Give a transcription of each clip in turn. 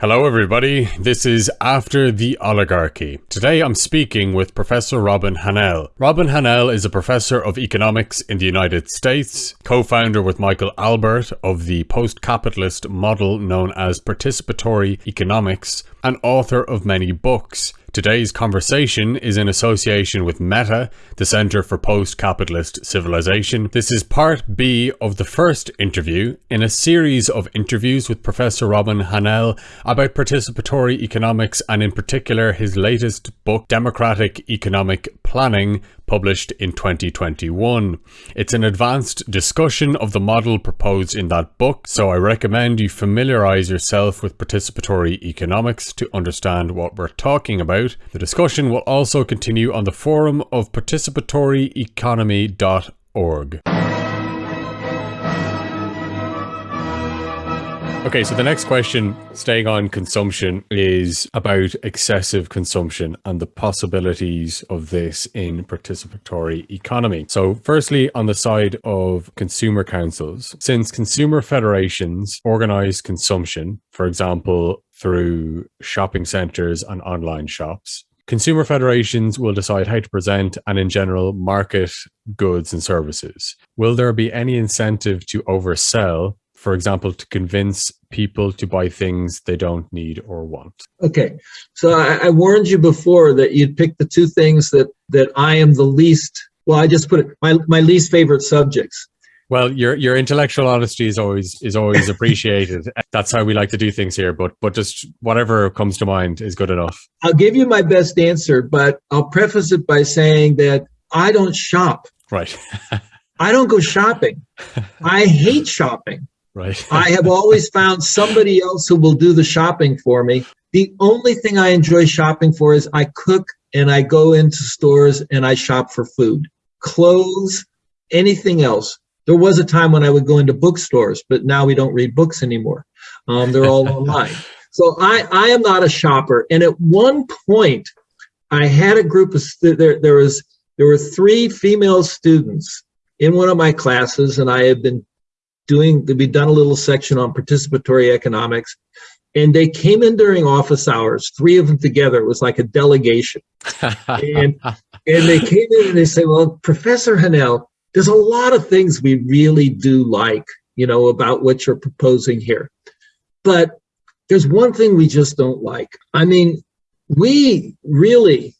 Hello, everybody. This is After the Oligarchy. Today I'm speaking with Professor Robin Hahnel. Robin Hahnel is a professor of economics in the United States, co founder with Michael Albert of the post capitalist model known as participatory economics, and author of many books. Today's conversation is in association with Meta, the Center for Post-Capitalist Civilization. This is part B of the first interview in a series of interviews with Professor Robin Hahnel about participatory economics and in particular his latest book, Democratic Economic Planning, published in 2021. It's an advanced discussion of the model proposed in that book, so I recommend you familiarize yourself with participatory economics to understand what we're talking about. The discussion will also continue on the forum of participatoryeconomy.org. Okay, so the next question, staying on consumption, is about excessive consumption and the possibilities of this in participatory economy. So firstly, on the side of consumer councils, since consumer federations organize consumption, for example, through shopping centers and online shops, consumer federations will decide how to present and in general market goods and services. Will there be any incentive to oversell for example, to convince people to buy things they don't need or want? Okay, so I, I, warned you before that you'd pick the two things that that I am the least. Well, I just put it my my least favorite subjects. Well, your your intellectual honesty is always is always appreciated. That's how we like to do things here. But but just whatever comes to mind is good enough. I'll give you my best answer, but I'll preface it by saying that I don't shop. Right. I don't go shopping. I hate shopping. Right. I have always found somebody else who will do the shopping for me. The only thing I enjoy shopping for is I cook and I go into stores and I shop for food, clothes, anything else. There was a time when I would go into bookstores, but now we don't read books anymore. Um, they're all online. So I, I am not a shopper. And at one point, I had a group of there. There was there were three female students in one of my classes, and I had been doing, we've done a little section on participatory economics. And they came in during office hours, three of them together. It was like a delegation. and, and they came in and they say, well, Professor Hahnel, there's a lot of things we really do like, you know, about what you're proposing here. But there's one thing we just don't like. I mean, we really,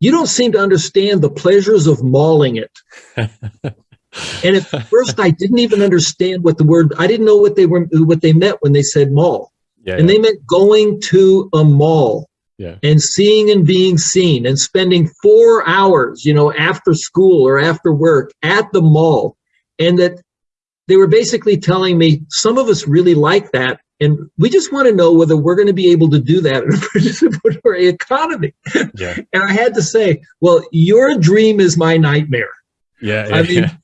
you don't seem to understand the pleasures of mauling it. And at first, I didn't even understand what the word. I didn't know what they were, what they meant when they said mall. Yeah, and yeah. they meant going to a mall yeah. and seeing and being seen and spending four hours, you know, after school or after work at the mall. And that they were basically telling me some of us really like that. And we just want to know whether we're going to be able to do that in a participatory economy. Yeah. and I had to say, well, your dream is my nightmare. Yeah. yeah I mean, yeah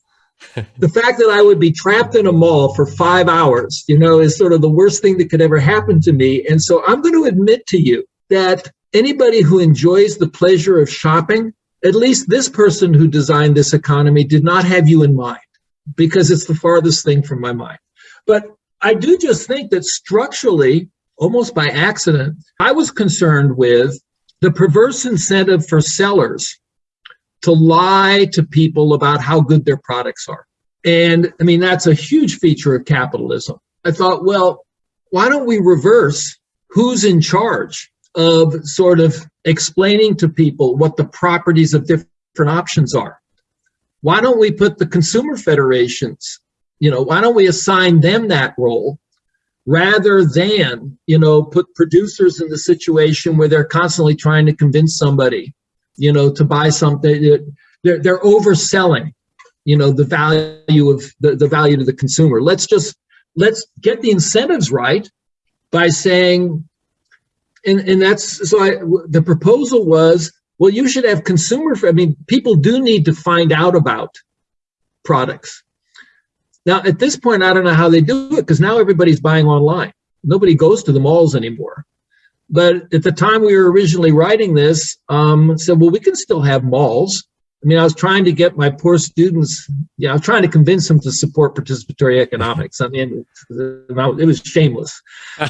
the fact that I would be trapped in a mall for five hours, you know, is sort of the worst thing that could ever happen to me. And so I'm going to admit to you that anybody who enjoys the pleasure of shopping, at least this person who designed this economy did not have you in mind because it's the farthest thing from my mind. But I do just think that structurally, almost by accident, I was concerned with the perverse incentive for sellers to lie to people about how good their products are. And I mean, that's a huge feature of capitalism. I thought, well, why don't we reverse who's in charge of sort of explaining to people what the properties of different options are? Why don't we put the consumer federations, you know, why don't we assign them that role rather than, you know, put producers in the situation where they're constantly trying to convince somebody you know, to buy something. They're, they're overselling, you know, the value of the, the value to the consumer. Let's just, let's get the incentives right by saying, and, and that's, so I, the proposal was, well, you should have consumer, I mean, people do need to find out about products. Now, at this point, I don't know how they do it because now everybody's buying online. Nobody goes to the malls anymore. But at the time we were originally writing this, um, said, well, we can still have malls I mean, I was trying to get my poor students, yeah, I was trying to convince them to support participatory economics. I mean, it was shameless.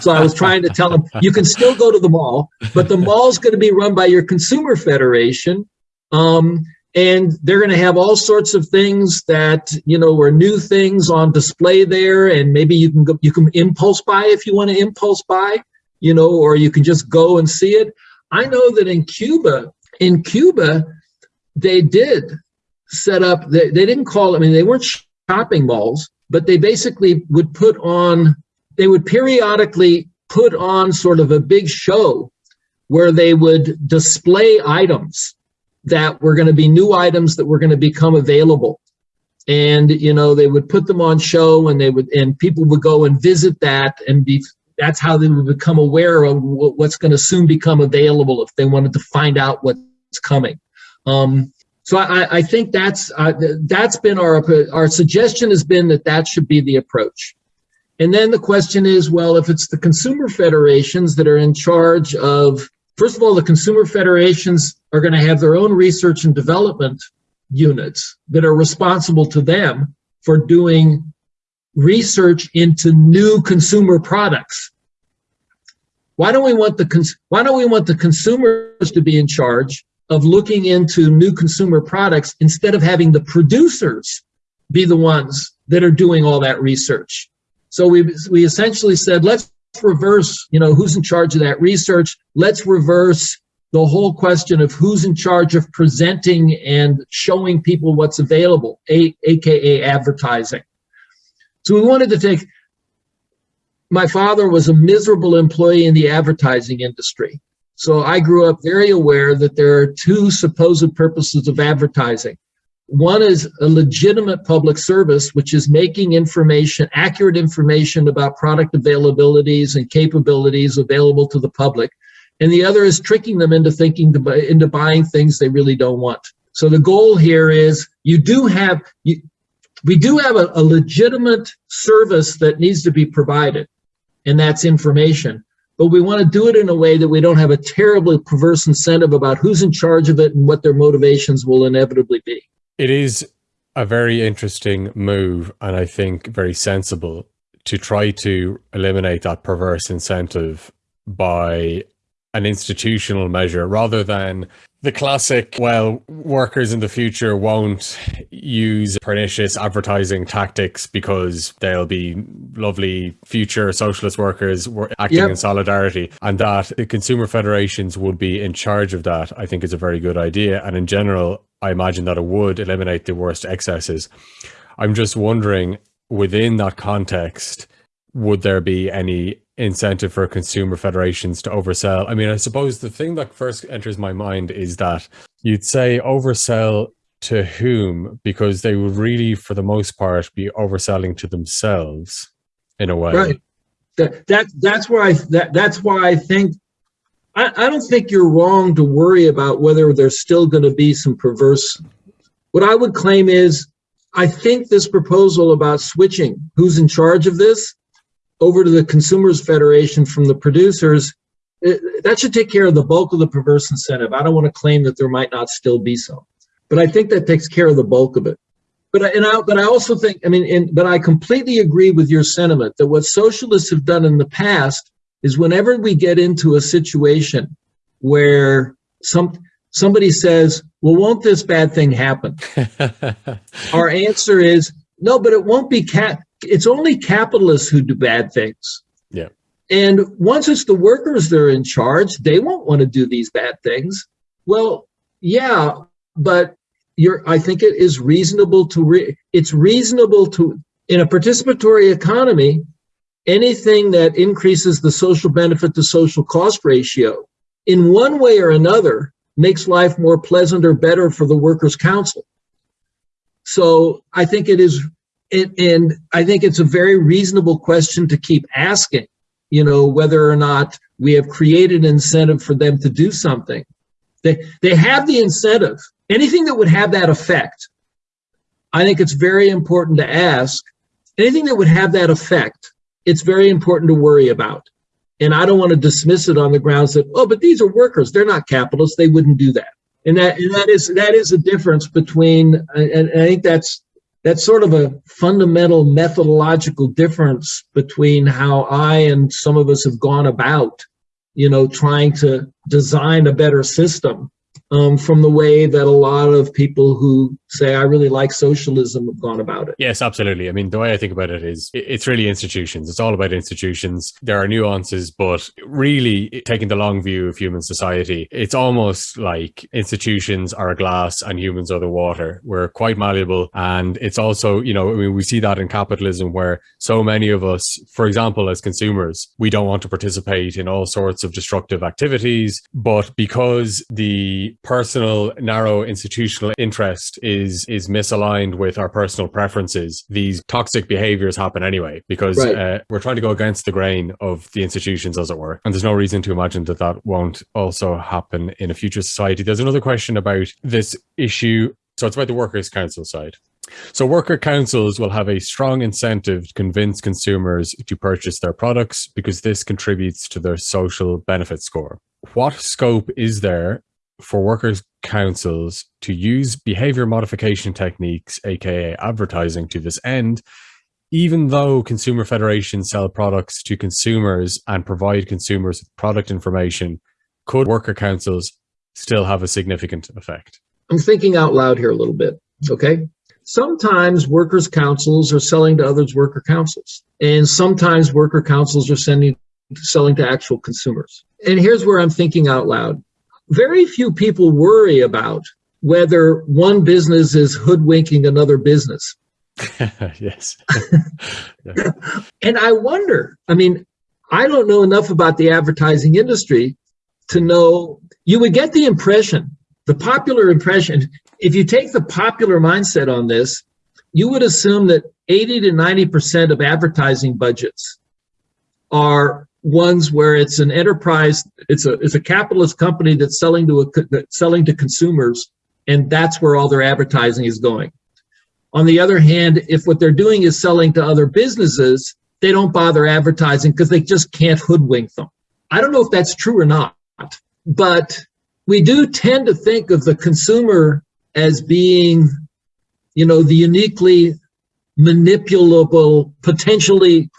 So I was trying to tell them, you can still go to the mall, but the mall's going to be run by your consumer federation. Um, and they're going to have all sorts of things that, you know, are new things on display there. And maybe you can go, you can impulse buy if you want to impulse buy, you know, or you can just go and see it. I know that in Cuba, in Cuba, they did set up, they, they didn't call, I mean, they weren't shopping malls, but they basically would put on, they would periodically put on sort of a big show where they would display items that were going to be new items that were going to become available and you know they would put them on show and they would and people would go and visit that and be that's how they would become aware of what's going to soon become available if they wanted to find out what's coming um, so I, I, think that's uh, that's been our our suggestion has been that that should be the approach. And then the question is, well, if it's the consumer federations that are in charge of, first of all, the consumer federations are going to have their own research and development units that are responsible to them for doing research into new consumer products. Why don't we want the why don't we want the consumers to be in charge of looking into new consumer products instead of having the producers be the ones that are doing all that research. So we, we essentially said, let's reverse, you know, who's in charge of that research. Let's reverse the whole question of who's in charge of presenting and showing people what's available, a, AKA advertising. So we wanted to take, my father was a miserable employee in the advertising industry. So I grew up very aware that there are two supposed purposes of advertising. One is a legitimate public service, which is making information, accurate information about product availabilities and capabilities available to the public. And the other is tricking them into thinking, to, into buying things they really don't want. So the goal here is you do have, you, we do have a, a legitimate service that needs to be provided, and that's information but we want to do it in a way that we don't have a terribly perverse incentive about who's in charge of it and what their motivations will inevitably be. It is a very interesting move and I think very sensible to try to eliminate that perverse incentive by an institutional measure rather than the classic, well, workers in the future won't use pernicious advertising tactics because they'll be lovely future socialist workers acting yep. in solidarity and that the consumer federations would be in charge of that, I think is a very good idea. And in general, I imagine that it would eliminate the worst excesses. I'm just wondering within that context, would there be any incentive for consumer federations to oversell. I mean, I suppose the thing that first enters my mind is that you'd say oversell to whom because they would really, for the most part, be overselling to themselves in a way. Right. That, that that's why I that that's why I think I, I don't think you're wrong to worry about whether there's still going to be some perverse. What I would claim is I think this proposal about switching who's in charge of this over to the Consumers Federation from the producers, it, that should take care of the bulk of the perverse incentive. I don't want to claim that there might not still be some, but I think that takes care of the bulk of it. But I, and I, but I also think, I mean, and, but I completely agree with your sentiment that what socialists have done in the past is whenever we get into a situation where some somebody says, well, won't this bad thing happen? Our answer is, no, but it won't be cat it's only capitalists who do bad things. Yeah. And once it's the workers that are in charge, they won't want to do these bad things. Well, yeah, but you're, I think it is reasonable to, re, it's reasonable to, in a participatory economy, anything that increases the social benefit to social cost ratio in one way or another makes life more pleasant or better for the workers council. So I think it is and, and I think it's a very reasonable question to keep asking, you know, whether or not we have created an incentive for them to do something. They, they have the incentive. Anything that would have that effect, I think it's very important to ask. Anything that would have that effect, it's very important to worry about. And I don't want to dismiss it on the grounds that, oh, but these are workers. They're not capitalists. They wouldn't do that. and that and that is that is a difference between and I think that's that's sort of a fundamental methodological difference between how I and some of us have gone about, you know, trying to design a better system um, from the way that a lot of people who say I really like socialism have gone about it. Yes, absolutely. I mean, the way I think about it is it's really institutions. It's all about institutions. There are nuances, but really taking the long view of human society, it's almost like institutions are a glass and humans are the water. We're quite malleable. And it's also, you know, I mean, we see that in capitalism where so many of us, for example, as consumers, we don't want to participate in all sorts of destructive activities, but because the personal narrow institutional interest is is misaligned with our personal preferences these toxic behaviors happen anyway because right. uh, we're trying to go against the grain of the institutions as it were and there's no reason to imagine that that won't also happen in a future society there's another question about this issue so it's about the workers council side so worker councils will have a strong incentive to convince consumers to purchase their products because this contributes to their social benefit score. What scope is there for workers councils to use behavior modification techniques, aka advertising to this end, even though consumer federations sell products to consumers and provide consumers with product information, could worker councils still have a significant effect? I'm thinking out loud here a little bit, okay? Sometimes workers' councils are selling to others' worker councils, and sometimes worker councils are sending selling to actual consumers. And here's where I'm thinking out loud very few people worry about whether one business is hoodwinking another business. yes. and I wonder, I mean, I don't know enough about the advertising industry to know, you would get the impression, the popular impression, if you take the popular mindset on this, you would assume that 80 to 90% of advertising budgets are ones where it's an enterprise, it's a it's a capitalist company that's selling to a selling to consumers, and that's where all their advertising is going. On the other hand, if what they're doing is selling to other businesses, they don't bother advertising because they just can't hoodwink them. I don't know if that's true or not, but we do tend to think of the consumer as being, you know, the uniquely manipulable, potentially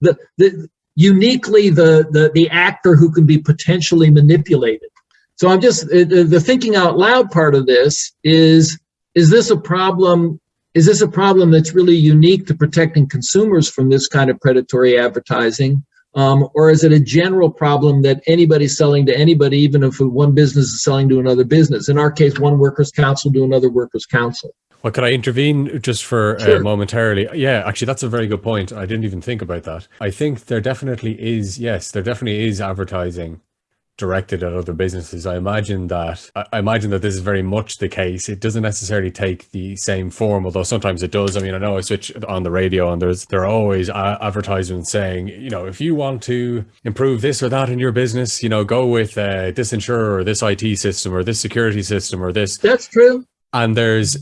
the, the uniquely the, the, the actor who can be potentially manipulated. So I'm just, the thinking out loud part of this is, is this a problem is this a problem that's really unique to protecting consumers from this kind of predatory advertising? Um, or is it a general problem that anybody selling to anybody, even if one business is selling to another business? In our case, one workers' council to another workers' council. Well, could I intervene just for uh, sure. uh, momentarily? Yeah, actually, that's a very good point. I didn't even think about that. I think there definitely is, yes, there definitely is advertising directed at other businesses. I imagine that I imagine that this is very much the case. It doesn't necessarily take the same form, although sometimes it does. I mean, I know I switch on the radio and there's there are always advertisements saying, you know, if you want to improve this or that in your business, you know, go with uh, this insurer or this IT system or this security system or this. That's true. And there's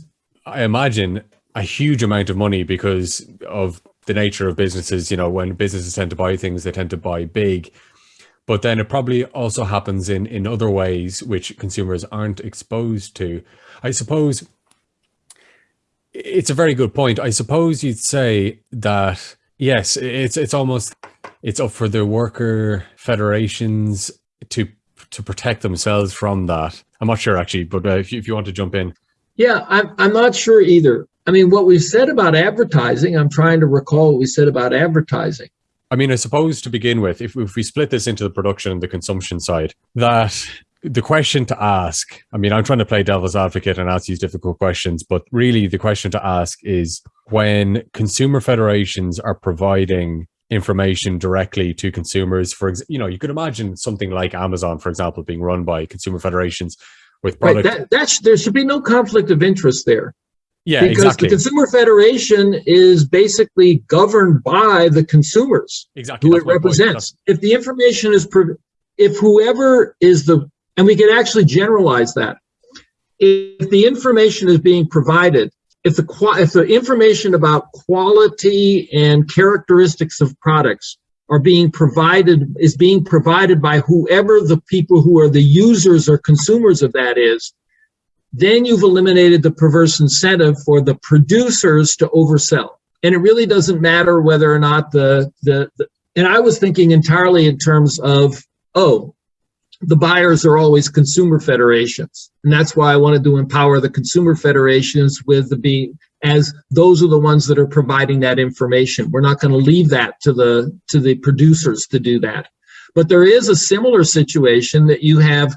I imagine a huge amount of money because of the nature of businesses. You know, when businesses tend to buy things, they tend to buy big. But then it probably also happens in, in other ways which consumers aren't exposed to. I suppose it's a very good point. I suppose you'd say that, yes, it's it's almost, it's up for the worker federations to to protect themselves from that. I'm not sure actually, but uh, if, you, if you want to jump in. Yeah, I'm, I'm not sure either. I mean, what we've said about advertising, I'm trying to recall what we said about advertising. I mean, I suppose to begin with, if, if we split this into the production and the consumption side, that the question to ask, I mean, I'm trying to play devil's advocate and ask these difficult questions, but really the question to ask is when consumer federations are providing information directly to consumers, for you know, you could imagine something like Amazon, for example, being run by consumer federations with product. Right. That, that there should be no conflict of interest there. Yeah, because exactly. the Consumer Federation is basically governed by the consumers exactly. who That's it represents. If the information is, if whoever is the, and we can actually generalize that, if the information is being provided, if the if the information about quality and characteristics of products are being provided is being provided by whoever the people who are the users or consumers of that is then you've eliminated the perverse incentive for the producers to oversell. And it really doesn't matter whether or not the, the, the and I was thinking entirely in terms of, oh, the buyers are always consumer federations. And that's why I wanted to empower the consumer federations with the being as those are the ones that are providing that information. We're not going to leave that to the to the producers to do that. But there is a similar situation that you have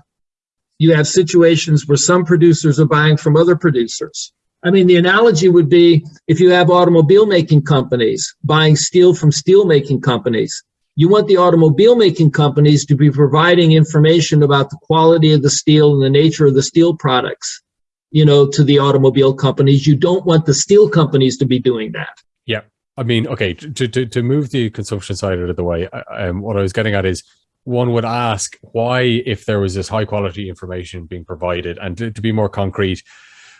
you have situations where some producers are buying from other producers. I mean, the analogy would be if you have automobile making companies buying steel from steel making companies, you want the automobile making companies to be providing information about the quality of the steel and the nature of the steel products, you know, to the automobile companies. You don't want the steel companies to be doing that. Yeah. I mean, okay, to, to, to move the consumption side out of the way, um, what I was getting at is one would ask why, if there was this high quality information being provided, and to, to be more concrete,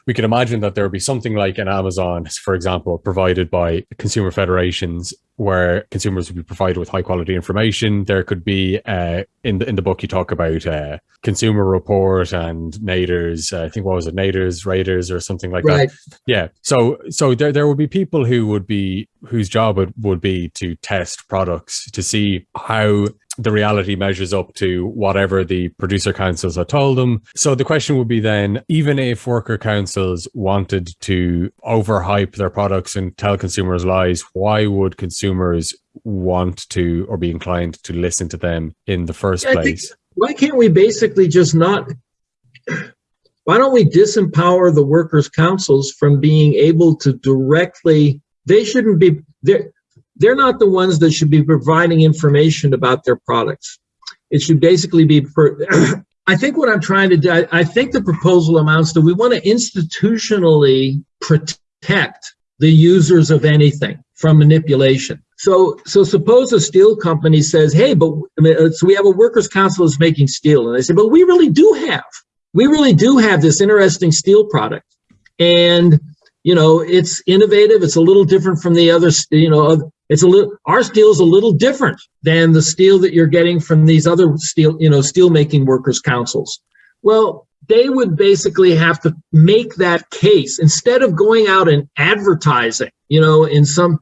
we can imagine that there would be something like an Amazon, for example, provided by consumer federations where consumers would be provided with high quality information. There could be uh, in the in the book you talk about uh, Consumer Report and Nader's. Uh, I think what was it, Nader's Raiders or something like right. that. Yeah. So so there there would be people who would be whose job would, would be to test products to see how the reality measures up to whatever the producer councils have told them. So the question would be then, even if worker councils wanted to overhype their products and tell consumers lies, why would consumers want to or be inclined to listen to them in the first yeah, place? Think, why can't we basically just not why don't we disempower the workers councils from being able to directly they shouldn't be there they're not the ones that should be providing information about their products. It should basically be, I think what I'm trying to do, I, I think the proposal amounts to we want to institutionally protect the users of anything from manipulation. So, so suppose a steel company says, "Hey, but uh, so we have a workers' council that's making steel," and they say, "But we really do have, we really do have this interesting steel product, and you know, it's innovative. It's a little different from the other, you know, it's a little, our steel is a little different than the steel that you're getting from these other steel, you know, steel making workers councils. Well, they would basically have to make that case instead of going out and advertising, you know, in some,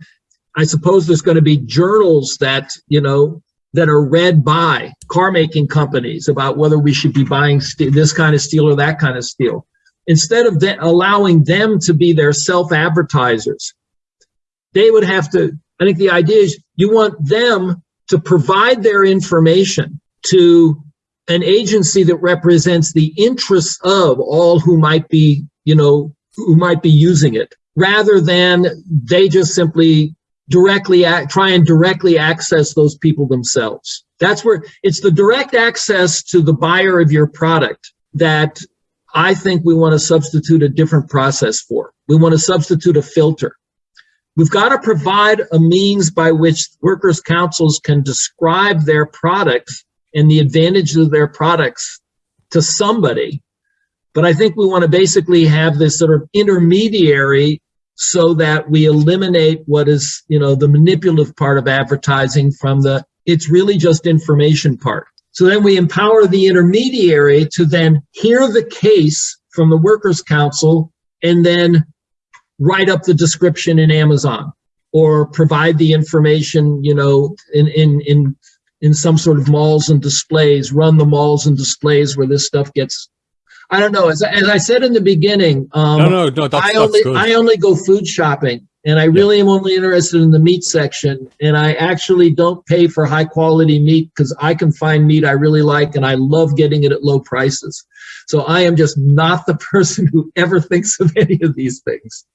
I suppose there's going to be journals that, you know, that are read by car making companies about whether we should be buying this kind of steel or that kind of steel. Instead of allowing them to be their self advertisers, they would have to I think the idea is you want them to provide their information to an agency that represents the interests of all who might be, you know, who might be using it, rather than they just simply directly act, try and directly access those people themselves. That's where it's the direct access to the buyer of your product that I think we want to substitute a different process for. We want to substitute a filter. We've got to provide a means by which workers' councils can describe their products and the advantages of their products to somebody. But I think we want to basically have this sort of intermediary so that we eliminate what is, you know, the manipulative part of advertising from the, it's really just information part. So then we empower the intermediary to then hear the case from the workers' council and then write up the description in Amazon or provide the information, you know, in, in, in, in some sort of malls and displays, run the malls and displays where this stuff gets, I don't know. As, as I said in the beginning, um, no, no, no, that's, I only, that's I only go food shopping and I really yeah. am only interested in the meat section. And I actually don't pay for high quality meat because I can find meat I really like and I love getting it at low prices. So I am just not the person who ever thinks of any of these things.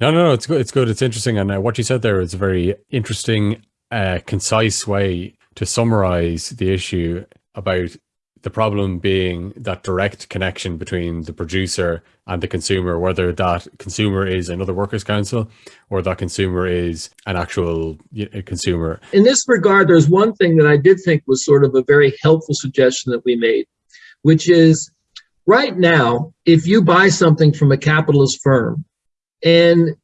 No, no, no, it's good. It's good. It's interesting. And uh, what you said there is a very interesting, uh, concise way to summarize the issue about the problem being that direct connection between the producer and the consumer, whether that consumer is another workers' council or that consumer is an actual consumer. In this regard, there's one thing that I did think was sort of a very helpful suggestion that we made, which is right now, if you buy something from a capitalist firm and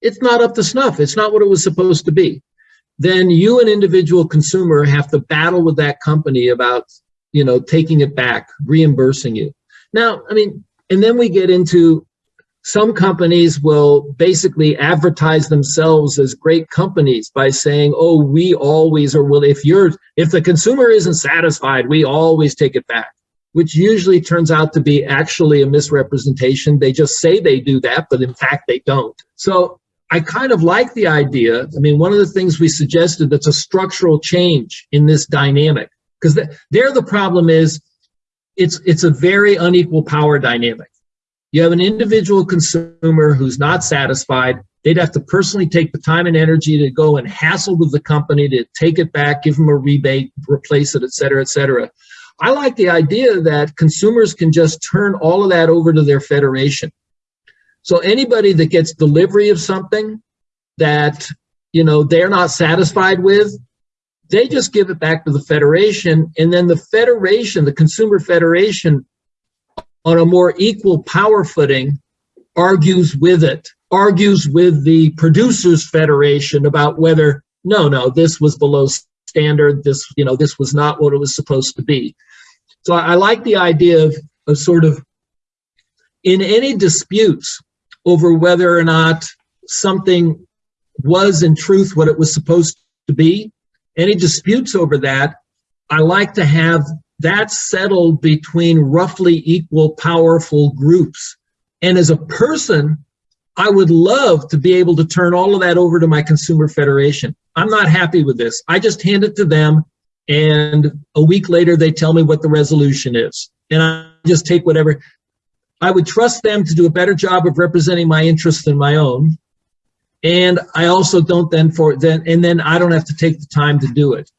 it's not up to snuff, it's not what it was supposed to be, then you, an individual consumer, have to battle with that company about you know, taking it back, reimbursing you. Now, I mean, And then we get into some companies will basically advertise themselves as great companies by saying, oh, we always, or well, if you're, if the consumer isn't satisfied, we always take it back, which usually turns out to be actually a misrepresentation. They just say they do that, but in fact they don't. So I kind of like the idea. I mean, one of the things we suggested that's a structural change in this dynamic, because there the problem is it's, it's a very unequal power dynamic you have an individual consumer who's not satisfied. They'd have to personally take the time and energy to go and hassle with the company to take it back, give them a rebate, replace it, et cetera, et cetera. I like the idea that consumers can just turn all of that over to their federation. So anybody that gets delivery of something that you know they're not satisfied with, they just give it back to the federation, and then the federation, the consumer federation, on a more equal power footing argues with it, argues with the producers federation about whether, no, no, this was below standard, this, you know, this was not what it was supposed to be. So I, I like the idea of, of sort of in any disputes over whether or not something was in truth what it was supposed to be, any disputes over that, I like to have that settled between roughly equal powerful groups. And as a person, I would love to be able to turn all of that over to my consumer federation. I'm not happy with this. I just hand it to them and a week later they tell me what the resolution is. And I just take whatever. I would trust them to do a better job of representing my interests than my own. And I also don't then for then and then I don't have to take the time to do it.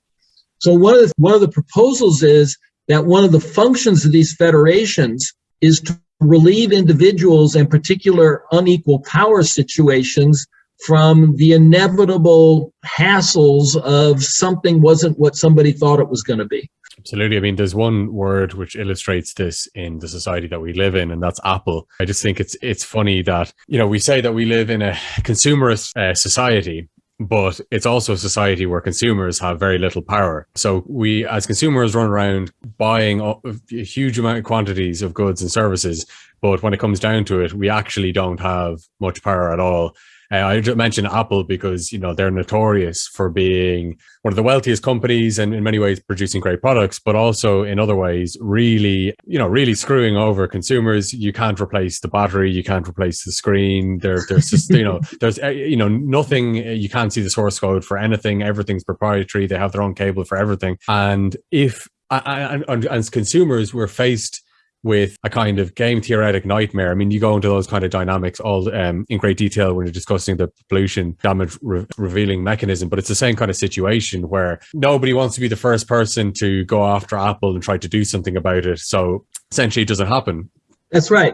So one of the, one of the proposals is that one of the functions of these federations is to relieve individuals in particular unequal power situations from the inevitable hassles of something wasn't what somebody thought it was going to be. Absolutely. I mean, there's one word which illustrates this in the society that we live in, and that's Apple. I just think it's it's funny that you know we say that we live in a consumerist uh, society, but it's also a society where consumers have very little power. So we, as consumers, run around buying a huge amount of quantities of goods and services, but when it comes down to it, we actually don't have much power at all. Uh, I mentioned Apple because you know they're notorious for being one of the wealthiest companies and in many ways producing great products, but also in other ways really you know really screwing over consumers. You can't replace the battery, you can't replace the screen. There, there's just you know there's uh, you know nothing. You can't see the source code for anything. Everything's proprietary. They have their own cable for everything. And if and as consumers, we're faced with a kind of game theoretic nightmare. I mean, you go into those kind of dynamics all um, in great detail when you're discussing the pollution damage re revealing mechanism, but it's the same kind of situation where nobody wants to be the first person to go after Apple and try to do something about it. So essentially it doesn't happen. That's right.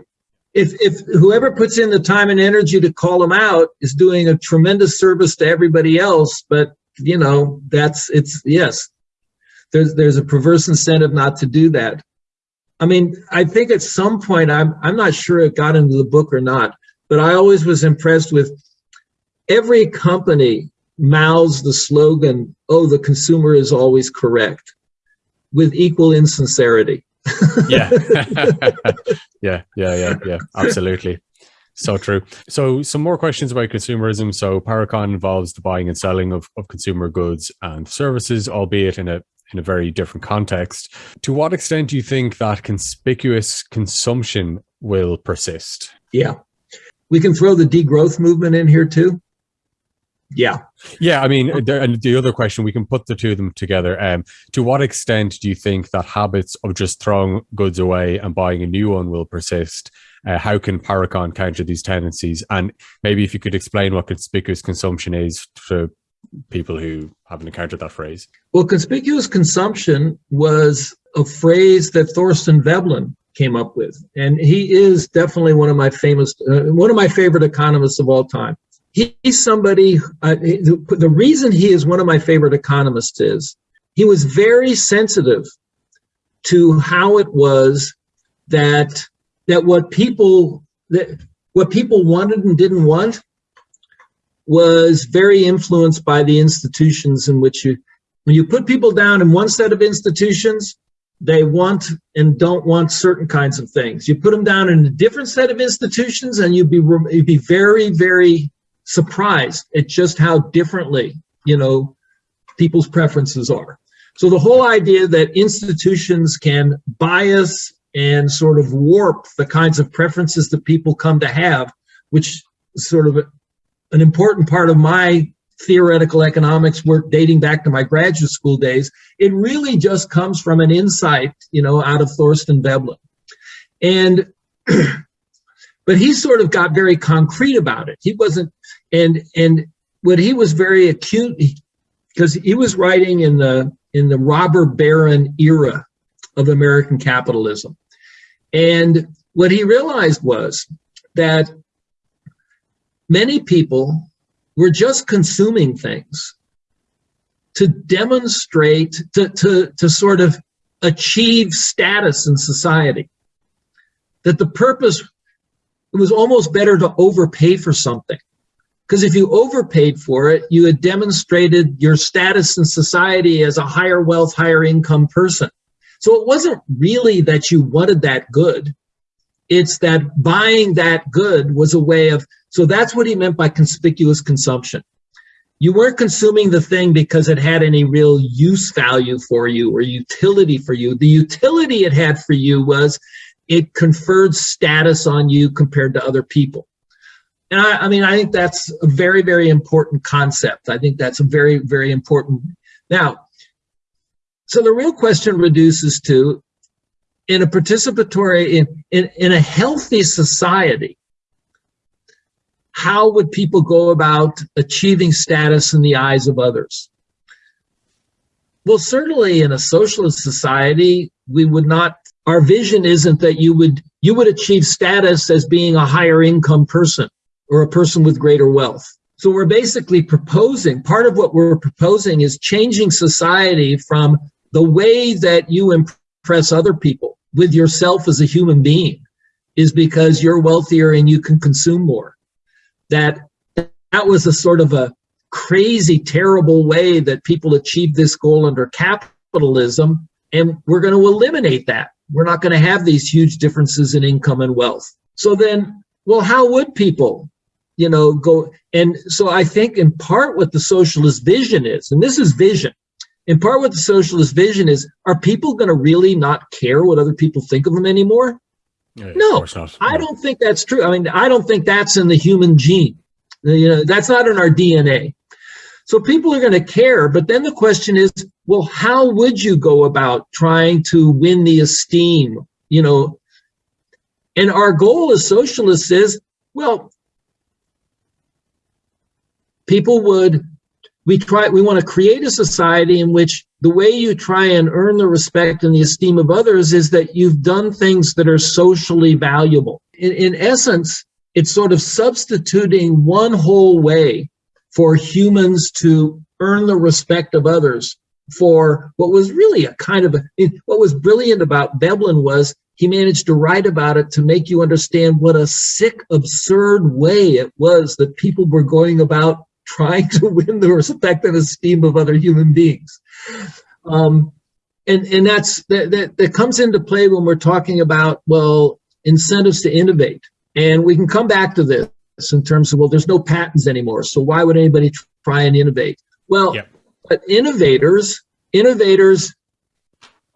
If, if whoever puts in the time and energy to call them out is doing a tremendous service to everybody else, but you know, that's, it's, yes, there's, there's a perverse incentive not to do that. I mean, I think at some point, I'm, I'm not sure it got into the book or not, but I always was impressed with every company mouths the slogan, oh, the consumer is always correct, with equal insincerity. yeah. yeah, yeah, yeah, yeah, absolutely. So true. So some more questions about consumerism. So Parecon involves the buying and selling of, of consumer goods and services, albeit in a in a very different context. To what extent do you think that conspicuous consumption will persist? Yeah. We can throw the degrowth movement in here too. Yeah. Yeah, I mean, there, and the other question, we can put the two of them together. Um, to what extent do you think that habits of just throwing goods away and buying a new one will persist? Uh, how can Parecon counter these tendencies? And maybe if you could explain what conspicuous consumption is to people who haven't encountered that phrase? Well, conspicuous consumption was a phrase that Thorstein Veblen came up with, and he is definitely one of my famous, uh, one of my favorite economists of all time. He, he's somebody. Uh, the, the reason he is one of my favorite economists is he was very sensitive to how it was that that what people that what people wanted and didn't want was very influenced by the institutions in which you, when you put people down in one set of institutions, they want and don't want certain kinds of things. You put them down in a different set of institutions and you'd be, you'd be very, very surprised at just how differently, you know, people's preferences are. So the whole idea that institutions can bias and sort of warp the kinds of preferences that people come to have, which sort of an important part of my theoretical economics work dating back to my graduate school days. It really just comes from an insight, you know, out of Thorstein Veblen. And, but he sort of got very concrete about it. He wasn't, and, and what he was very acute, because he was writing in the, in the robber baron era of American capitalism. And what he realized was that many people were just consuming things to demonstrate, to, to, to sort of achieve status in society. That the purpose, it was almost better to overpay for something. Because if you overpaid for it, you had demonstrated your status in society as a higher wealth, higher income person. So it wasn't really that you wanted that good. It's that buying that good was a way of, so that's what he meant by conspicuous consumption. You weren't consuming the thing because it had any real use value for you or utility for you. The utility it had for you was it conferred status on you compared to other people. And I, I, mean, I think that's a very, very important concept. I think that's a very, very important. Now, so the real question reduces to, in a participatory, in, in, in a healthy society, how would people go about achieving status in the eyes of others? Well, certainly in a socialist society, we would not, our vision isn't that you would, you would achieve status as being a higher income person or a person with greater wealth. So we're basically proposing, part of what we're proposing is changing society from the way that you impress other people with yourself as a human being is because you're wealthier and you can consume more. That that was a sort of a crazy, terrible way that people achieved this goal under capitalism. And we're going to eliminate that. We're not going to have these huge differences in income and wealth. So then, well, how would people you know, go. And so I think in part what the socialist vision is, and this is vision, in part what the socialist vision is, are people going to really not care what other people think of them anymore? Yeah, no, I don't think that's true. I mean, I don't think that's in the human gene. You know, that's not in our DNA. So people are going to care, but then the question is, well, how would you go about trying to win the esteem? You know, and our goal as socialists is, well, people would we try we want to create a society in which the way you try and earn the respect and the esteem of others is that you've done things that are socially valuable. In, in essence it's sort of substituting one whole way for humans to earn the respect of others for what was really a kind of a, what was brilliant about Veblen was he managed to write about it to make you understand what a sick, absurd way it was that people were going about trying to win the respect and esteem of other human beings. Um, and, and that's that, that, that comes into play when we're talking about, well, incentives to innovate. And we can come back to this in terms of, well, there's no patents anymore. So why would anybody try and innovate? Well, yep. but innovators, innovators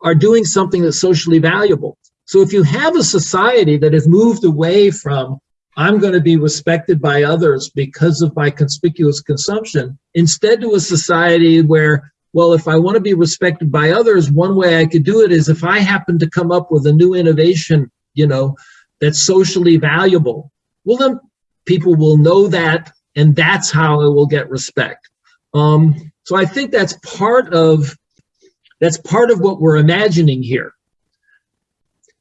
are doing something that's socially valuable. So if you have a society that has moved away from I'm going to be respected by others because of my conspicuous consumption, instead to a society where, well, if I want to be respected by others, one way I could do it is if I happen to come up with a new innovation, you know, that's socially valuable, well, then people will know that, and that's how it will get respect. Um, so I think that's part of that's part of what we're imagining here.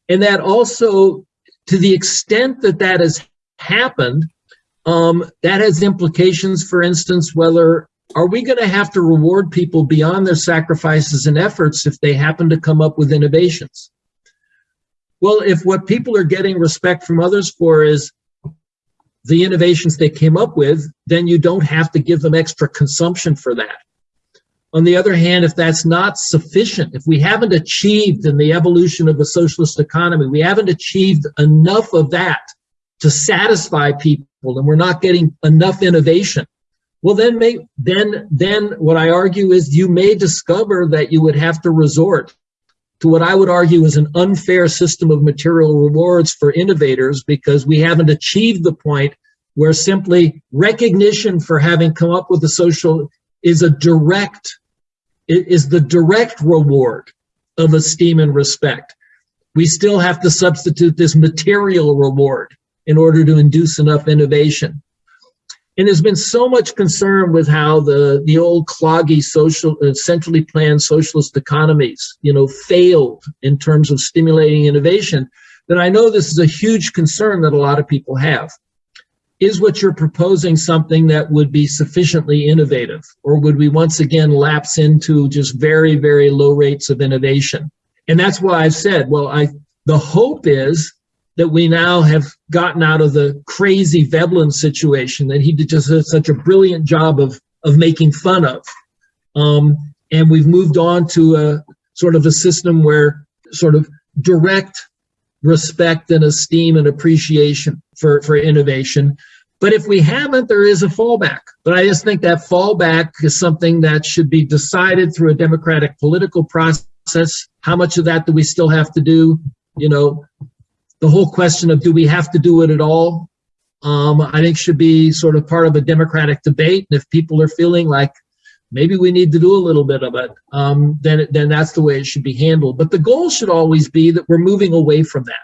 And that also, to the extent that that is happened, um, that has implications, for instance, whether are we going to have to reward people beyond their sacrifices and efforts if they happen to come up with innovations? Well, if what people are getting respect from others for is the innovations they came up with, then you don't have to give them extra consumption for that. On the other hand, if that's not sufficient, if we haven't achieved in the evolution of a socialist economy, we haven't achieved enough of that to satisfy people and we're not getting enough innovation, well then may, then then what I argue is you may discover that you would have to resort to what I would argue is an unfair system of material rewards for innovators because we haven't achieved the point where simply recognition for having come up with a social is a direct is the direct reward of esteem and respect. We still have to substitute this material reward in order to induce enough innovation. And there's been so much concern with how the, the old cloggy social, uh, centrally planned socialist economies, you know, failed in terms of stimulating innovation, that I know this is a huge concern that a lot of people have. Is what you're proposing something that would be sufficiently innovative? Or would we once again lapse into just very, very low rates of innovation? And that's why I've said, well, I the hope is that we now have gotten out of the crazy Veblen situation that he did just such a brilliant job of, of making fun of. Um, and we've moved on to a sort of a system where sort of direct respect and esteem and appreciation for, for innovation. But if we haven't, there is a fallback. But I just think that fallback is something that should be decided through a democratic political process. How much of that do we still have to do? You know, the whole question of do we have to do it at all, um, I think should be sort of part of a democratic debate. And if people are feeling like maybe we need to do a little bit of it, um, then, then that's the way it should be handled. But the goal should always be that we're moving away from that.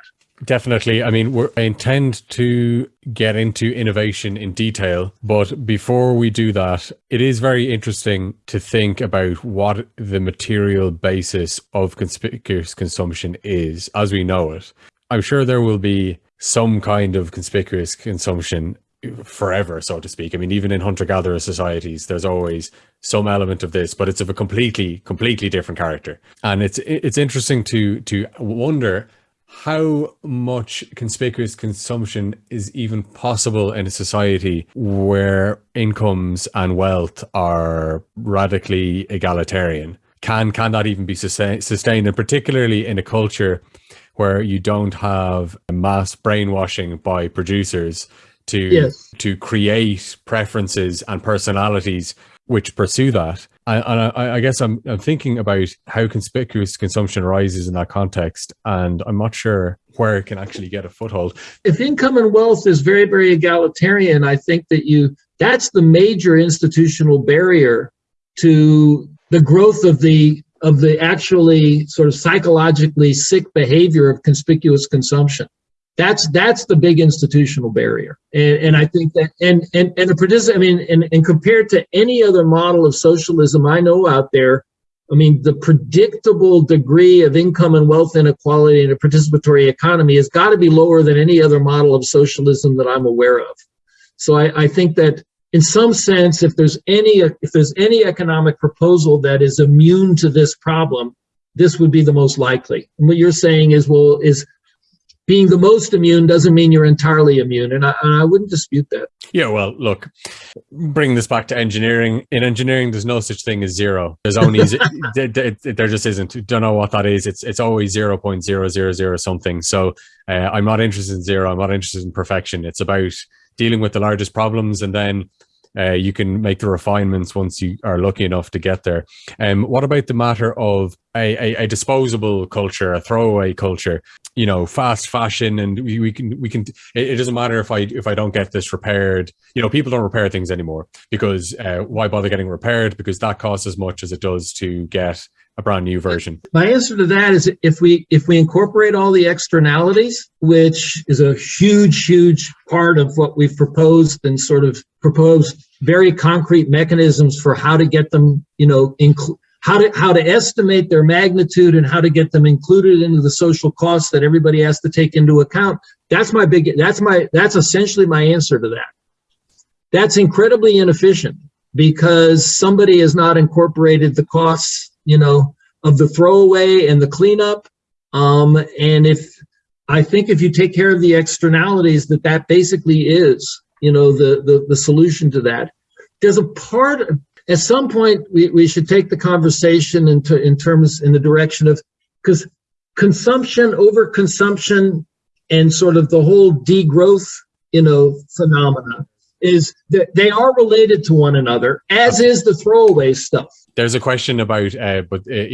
Definitely. I mean, I intend to get into innovation in detail, but before we do that, it is very interesting to think about what the material basis of conspicuous consumption is as we know it. I'm sure there will be some kind of conspicuous consumption forever, so to speak. I mean, even in hunter-gatherer societies, there's always some element of this, but it's of a completely, completely different character. And it's it's interesting to to wonder how much conspicuous consumption is even possible in a society where incomes and wealth are radically egalitarian. Can can that even be sustained, and particularly in a culture where you don't have mass brainwashing by producers to yes. to create preferences and personalities which pursue that. And, and I, I, guess I'm, I'm thinking about how conspicuous consumption rises in that context, and I'm not sure where it can actually get a foothold. If income and wealth is very, very egalitarian, I think that you that's the major institutional barrier to the growth of the of the actually sort of psychologically sick behavior of conspicuous consumption. That's that's the big institutional barrier, and and I think that and and and the particip- I mean, and and compared to any other model of socialism I know out there, I mean, the predictable degree of income and wealth inequality in a participatory economy has got to be lower than any other model of socialism that I'm aware of. So I, I think that in some sense, if there's any if there's any economic proposal that is immune to this problem, this would be the most likely. And what you're saying is, well, is being the most immune doesn't mean you're entirely immune, and I, and I wouldn't dispute that. Yeah, well, look, bring this back to engineering. In engineering, there's no such thing as zero. There's only there, there just isn't. Don't know what that is. It's it's always zero point zero zero zero something. So uh, I'm not interested in zero. I'm not interested in perfection. It's about dealing with the largest problems and then uh, you can make the refinements once you are lucky enough to get there. Um, what about the matter of a, a, a, disposable culture, a throwaway culture? You know, fast fashion, and we, we can we can. It, it, doesn't matter if I if I don't get this repaired. You know, people don't repair things anymore because uh, why bother getting repaired? Because that costs as much as it does to get a brand new version? My answer to that is if we if we incorporate all the externalities, which is a huge, huge part of what we've proposed and sort of proposed very concrete mechanisms for how to get them, you know, how to how to estimate their magnitude and how to get them included into the social costs that everybody has to take into account. That's my big that's my that's essentially my answer to that. That's incredibly inefficient because somebody has not incorporated the costs you know, of the throwaway and the cleanup. Um, and if I think if you take care of the externalities, that that basically is, you know, the the, the solution to that. There's a part, at some point we, we should take the conversation into in terms in the direction of because consumption overconsumption and sort of the whole degrowth you know phenomena is that they are related to one another as is the throwaway stuff. There's a question about uh, but uh,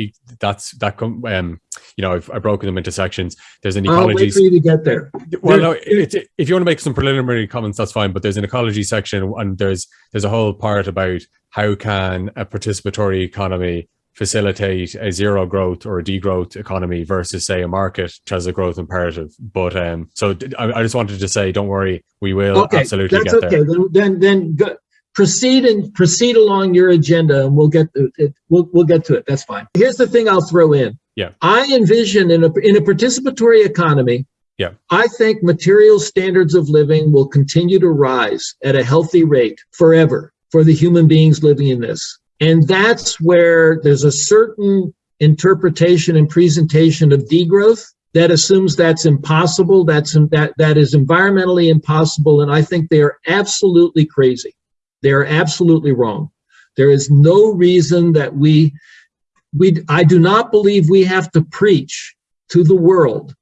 that's that um you know I've, I've broken them into sections. There's an ecology I'll wait for you to get there. Well no it, it, if you want to make some preliminary comments that's fine but there's an ecology section and there's there's a whole part about how can a participatory economy facilitate a zero growth or a degrowth economy versus say a market which has a growth imperative but um so I, I just wanted to say don't worry we will okay, absolutely that's get okay. there Then, then, then go, proceed and proceed along your agenda, and we'll get to it. We'll we'll get to it. That's fine. Here's the thing I'll throw in. Yeah. I envision in a in a participatory economy. Yeah. I think material standards of living will continue to rise at a healthy rate forever for the human beings living in this, and that's where there's a certain interpretation and presentation of degrowth that assumes that's impossible that's that that is environmentally impossible and i think they are absolutely crazy. They are absolutely wrong. There is no reason that we we i do not believe we have to preach to the world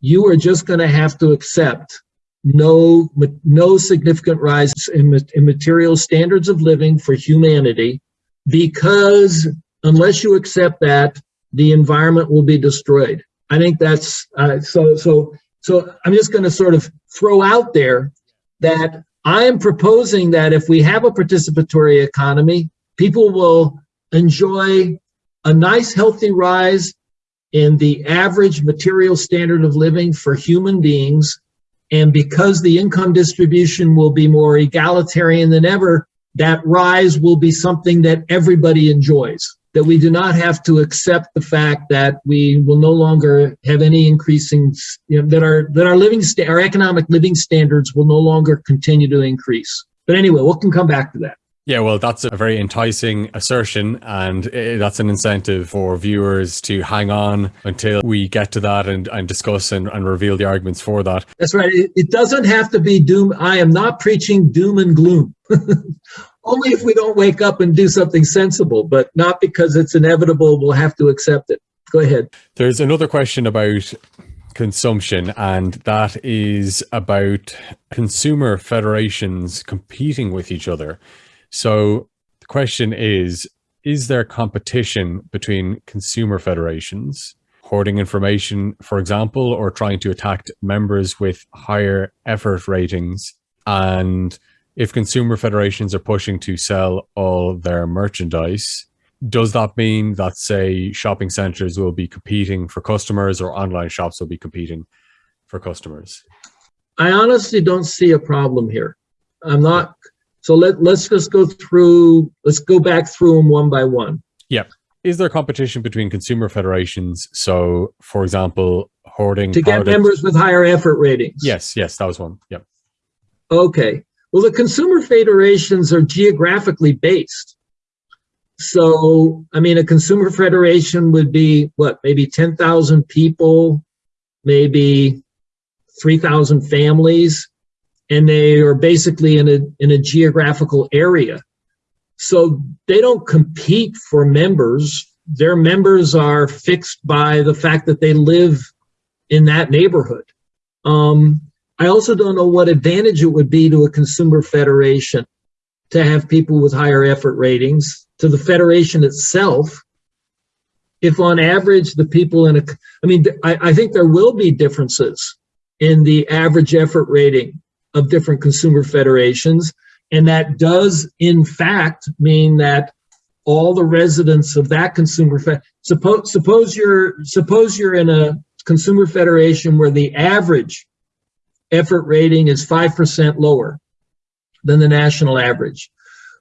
you are just going to have to accept no no significant rise in, in material standards of living for humanity because unless you accept that the environment will be destroyed I think that's uh, so. So so I'm just going to sort of throw out there that I am proposing that if we have a participatory economy, people will enjoy a nice, healthy rise in the average material standard of living for human beings. And because the income distribution will be more egalitarian than ever, that rise will be something that everybody enjoys that we do not have to accept the fact that we will no longer have any increasing you know, that our that our living our economic living standards will no longer continue to increase. But anyway, we can come back to that. Yeah, well, that's a very enticing assertion, and eh, that's an incentive for viewers to hang on until we get to that and, and discuss and, and reveal the arguments for that. That's right. It, it doesn't have to be doom. I am not preaching doom and gloom. Only if we don't wake up and do something sensible, but not because it's inevitable, we'll have to accept it. Go ahead. There's another question about consumption, and that is about consumer federations competing with each other. So the question is, is there competition between consumer federations, hoarding information, for example, or trying to attack members with higher effort ratings? And if consumer federations are pushing to sell all their merchandise, does that mean that, say, shopping centers will be competing for customers or online shops will be competing for customers? I honestly don't see a problem here. I'm not so let, let's just go through, let's go back through them one by one. Yeah. Is there competition between consumer federations? So, for example, hoarding to get products? members with higher effort ratings. Yes, yes, that was one. Yep. Okay. Well, the consumer federations are geographically based. So, I mean, a consumer federation would be what, maybe 10,000 people, maybe 3,000 families and they are basically in a in a geographical area. So they don't compete for members. Their members are fixed by the fact that they live in that neighborhood. Um, I also don't know what advantage it would be to a consumer federation to have people with higher effort ratings, to the federation itself. If on average the people in a, I mean, I, I think there will be differences in the average effort rating of different consumer federations. And that does, in fact, mean that all the residents of that consumer fed suppose suppose you're suppose you're in a consumer federation where the average effort rating is 5% lower than the national average.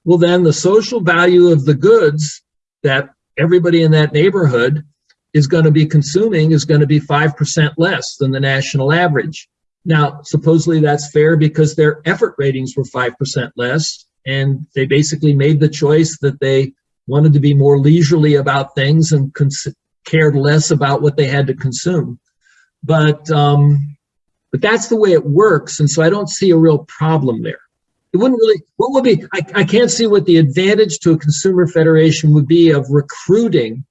Well, then the social value of the goods that everybody in that neighborhood is going to be consuming is going to be 5% less than the national average. Now, supposedly that's fair because their effort ratings were 5% less, and they basically made the choice that they wanted to be more leisurely about things and cared less about what they had to consume. But um, but that's the way it works, and so I don't see a real problem there. it wouldn't really, what would be, I, I can't see what the advantage to a consumer federation would be of recruiting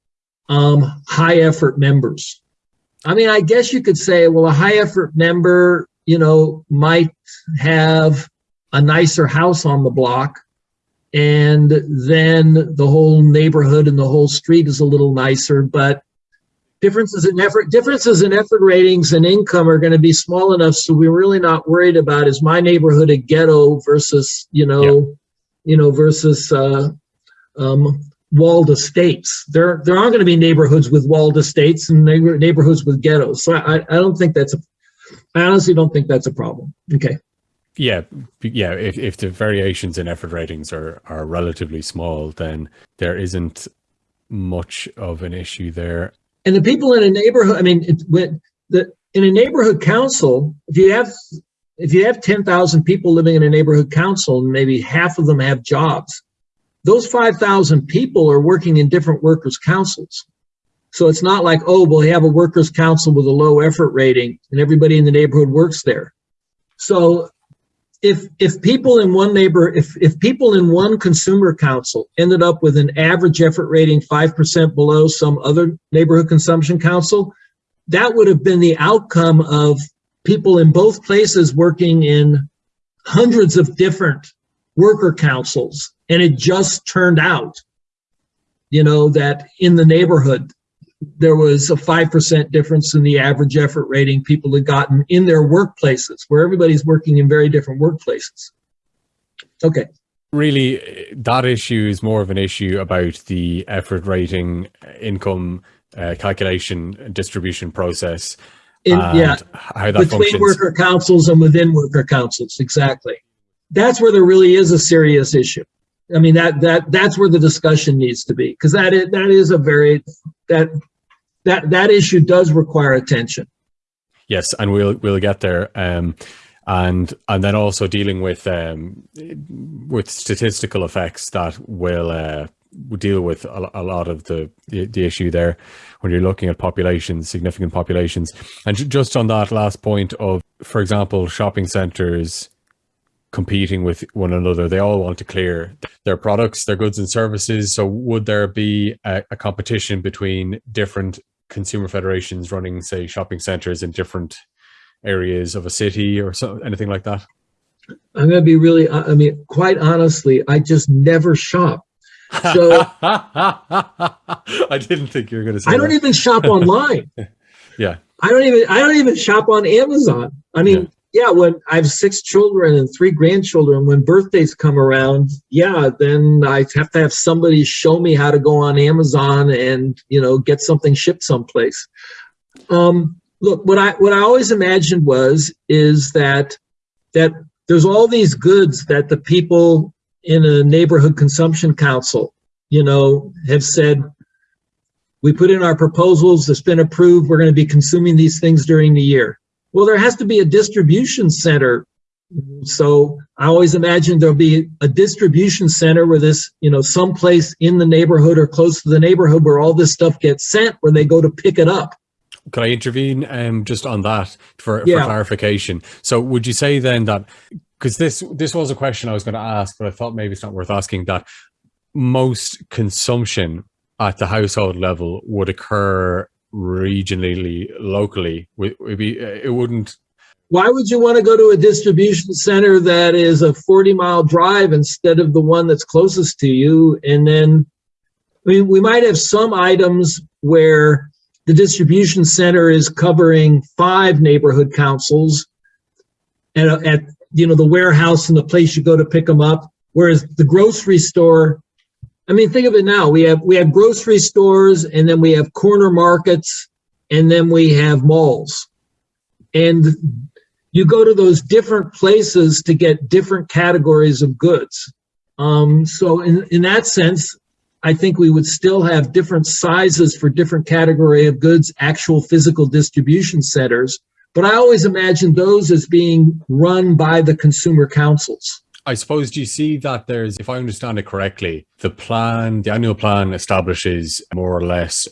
um, high effort members. I mean, I guess you could say, well, a high effort member, you know, might have a nicer house on the block and then the whole neighborhood and the whole street is a little nicer, but differences in effort differences in effort ratings and income are going to be small enough so we're really not worried about is my neighborhood a ghetto versus you know yeah. you know versus uh, um, walled estates. There there aren't going to be neighborhoods with walled estates and neighborhoods with ghettos. So I, I don't think that's a i honestly don't think that's a problem. Okay. Yeah yeah if, if the variations in effort ratings are are relatively small then there isn't much of an issue there. And the people in a neighborhood i mean it, when the in a neighborhood council if you have if you have 10,000 people living in a neighborhood council and maybe half of them have jobs those 5,000 people are working in different workers councils. So it's not like oh well we have a workers council with a low effort rating and everybody in the neighborhood works there. So if if people in one neighbor if if people in one consumer council ended up with an average effort rating 5% below some other neighborhood consumption council that would have been the outcome of people in both places working in hundreds of different worker councils and it just turned out you know that in the neighborhood there was a 5% difference in the average effort rating people had gotten in their workplaces, where everybody's working in very different workplaces. Okay. Really, that issue is more of an issue about the effort rating, income uh, calculation, distribution process. In, yeah, how that between functions. worker councils and within worker councils, exactly. That's where there really is a serious issue. I mean that that that's where the discussion needs to be because that is that is a very that that that issue does require attention. Yes, and we'll we'll get there. Um, and and then also dealing with um, with statistical effects that will uh, deal with a, a lot of the, the, the issue there when you're looking at populations, significant populations. And just on that last point of, for example, shopping centres competing with one another. They all want to clear their products, their goods and services. So would there be a, a competition between different consumer federations running, say, shopping centers in different areas of a city or so, anything like that? I'm going to be really, I mean, quite honestly, I just never shop. So I didn't think you were going to say I don't even shop online. yeah. I don't even, I don't even shop on Amazon. I mean, yeah yeah, when I have six children and three grandchildren, when birthdays come around, yeah, then I have to have somebody show me how to go on Amazon and you know get something shipped someplace. Um, look, what I what I always imagined was is that that there's all these goods that the people in a neighborhood consumption council, you know, have said we put in our proposals, it's been approved, we're going to be consuming these things during the year well, there has to be a distribution center. So I always imagine there'll be a distribution center where this, you know, someplace in the neighborhood or close to the neighborhood where all this stuff gets sent, where they go to pick it up. Could I intervene um, just on that for, yeah. for clarification? So would you say then that, because this, this was a question I was going to ask, but I thought maybe it's not worth asking, that most consumption at the household level would occur regionally, locally. Uh, it wouldn't. Why would you want to go to a distribution center that is a 40 mile drive instead of the one that's closest to you? And then, I mean, we might have some items where the distribution center is covering five neighborhood councils and uh, at you know the warehouse and the place you go to pick them up whereas the grocery store I mean, think of it now. We have we have grocery stores, and then we have corner markets, and then we have malls, and you go to those different places to get different categories of goods. Um, so in in that sense, I think we would still have different sizes for different category of goods, actual physical distribution centers. But I always imagine those as being run by the consumer councils. I suppose, do you see that there's, if I understand it correctly, the plan, the annual plan establishes more or less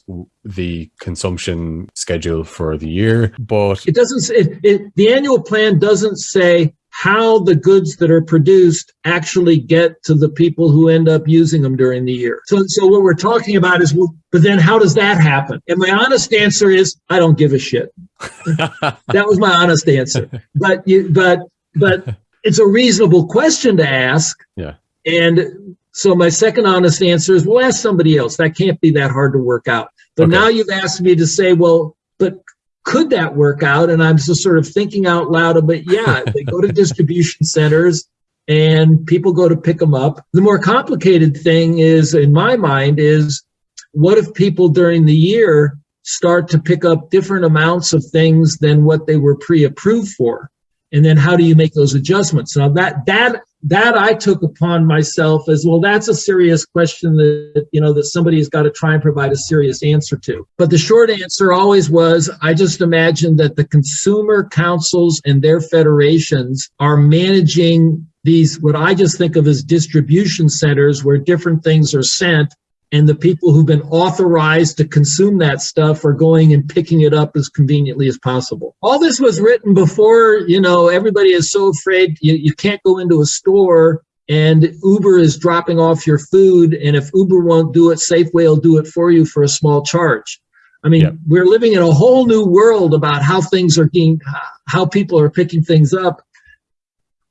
the consumption schedule for the year, but it doesn't, it, it, the annual plan doesn't say how the goods that are produced actually get to the people who end up using them during the year. So, so what we're talking about is, well, but then how does that happen? And my honest answer is, I don't give a shit. that was my honest answer. But you, but, but it's a reasonable question to ask. Yeah. And so my second honest answer is, well, ask somebody else. That can't be that hard to work out. But okay. now you've asked me to say, well, but could that work out? And I'm just sort of thinking out loud, but yeah, they go to distribution centers and people go to pick them up. The more complicated thing is, in my mind, is what if people during the year start to pick up different amounts of things than what they were pre-approved for? And then how do you make those adjustments? Now that that that I took upon myself as well. That's a serious question that you know that somebody's got to try and provide a serious answer to. But the short answer always was, I just imagine that the consumer councils and their federations are managing these what I just think of as distribution centers where different things are sent and the people who've been authorized to consume that stuff are going and picking it up as conveniently as possible. All this was written before, you know, everybody is so afraid you, you can't go into a store and Uber is dropping off your food. And if Uber won't do it, Safeway will do it for you for a small charge. I mean, we're living in a whole new world about how things are being, how people are picking things up.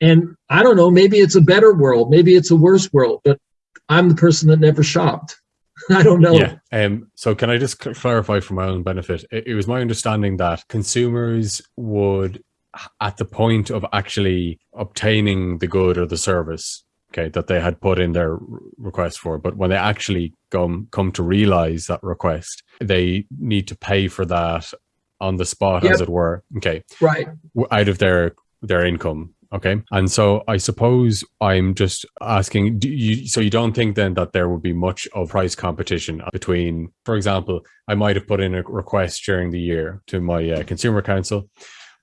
And I don't know, maybe it's a better world, maybe it's a worse world, but I'm the person that never shopped. I don't know. Yeah. Um, so can I just clarify for my own benefit? It, it was my understanding that consumers would, at the point of actually obtaining the good or the service, okay, that they had put in their request for, but when they actually come come to realize that request, they need to pay for that on the spot, yep. as it were. Okay. Right. Out of their their income Okay. And so I suppose I'm just asking, do you, so you don't think then that there would be much of price competition between, for example, I might have put in a request during the year to my uh, consumer council,